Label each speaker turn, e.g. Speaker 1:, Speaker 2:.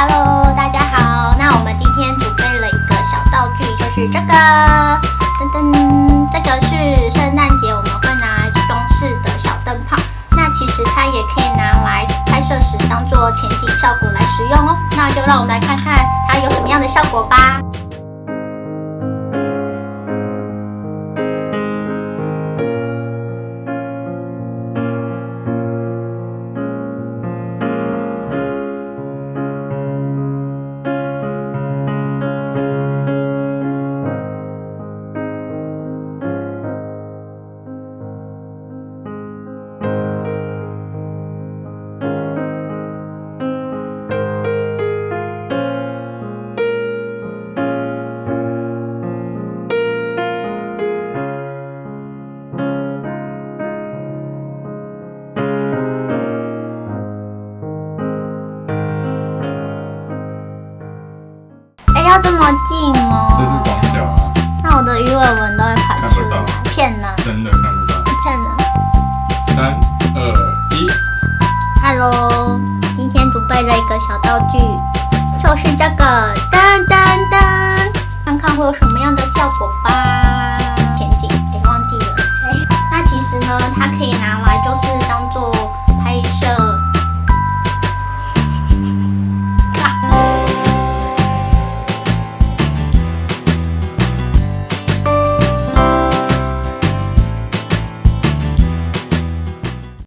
Speaker 1: Hello，大家好。那我们今天准备了一个小道具，就是这个，噔噔，这个是圣诞节我们会拿来装饰的小灯泡。那其实它也可以拿来拍摄时当做前景效果来使用哦。那就让我们来看看它有什么样的效果吧。近哦，这是光效
Speaker 2: 啊。
Speaker 1: 那我的鱼尾纹都会跑出来，骗呢，
Speaker 2: 真的看不到，
Speaker 1: 骗人。
Speaker 2: 三二一
Speaker 1: ，Hello，今天准备了一个小道具，就是这个噔噔噔，看看会有什么样的效果吧。前景给忘记了。那其实呢，它可以拿来就是。